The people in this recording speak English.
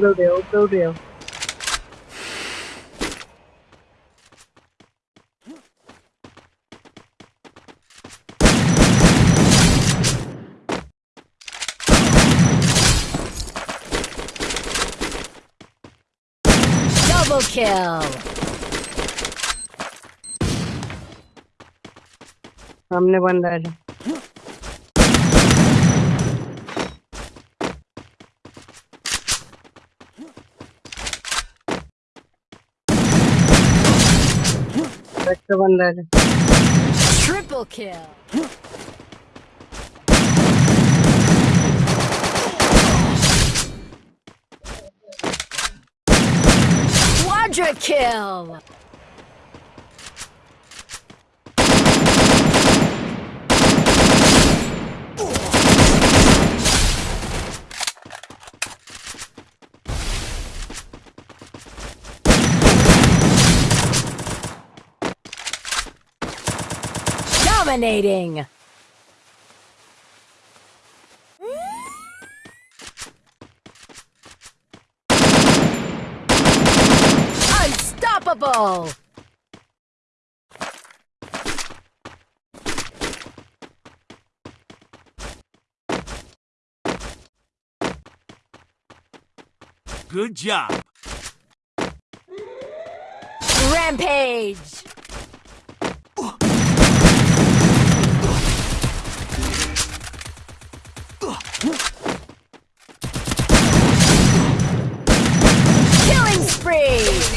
Blue deal. Double kill. हमने बंदा correct बंदा Quadra kill! Dominating. Unstoppable. Good job. Rampage.